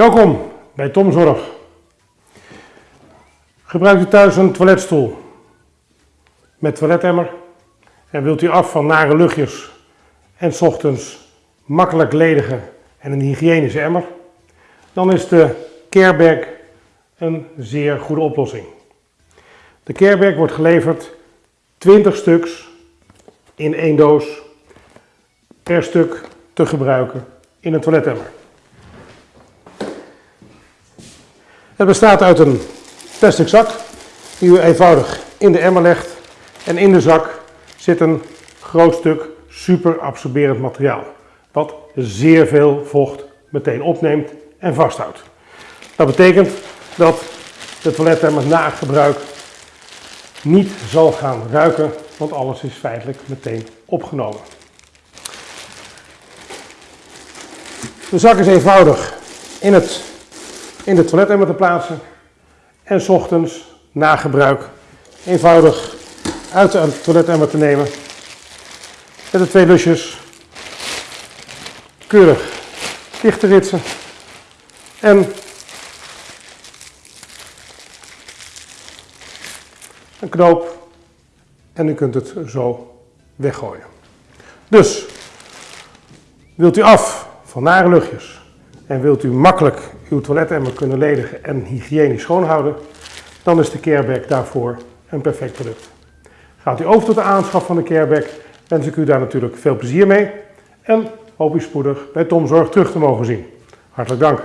Welkom bij Tom Zorg. Gebruikt u thuis een toiletstoel met toiletemmer en wilt u af van nare luchtjes en 's ochtends makkelijk ledigen en een hygiënische emmer, dan is de Carebag een zeer goede oplossing. De Carebag wordt geleverd 20 stuks in één doos per stuk te gebruiken in een toiletemmer. Het bestaat uit een plastic zak die u eenvoudig in de emmer legt en in de zak zit een groot stuk super absorberend materiaal wat zeer veel vocht meteen opneemt en vasthoudt. Dat betekent dat de toiletemmer na gebruik niet zal gaan ruiken, want alles is feitelijk meteen opgenomen. De zak is eenvoudig in, het, in de toiletemmer te plaatsen. En s ochtends na gebruik eenvoudig uit de toiletemmer te nemen. Met de twee lusjes. Keurig dicht te ritsen. En een knoop. En u kunt het zo weggooien. Dus wilt u af van nare luchtjes en wilt u makkelijk uw toiletemmer kunnen ledigen en hygiënisch schoonhouden, dan is de Carebag daarvoor een perfect product. Gaat u over tot de aanschaf van de Carebag, wens ik u daar natuurlijk veel plezier mee en hoop u spoedig bij Tom Zorg terug te mogen zien. Hartelijk dank.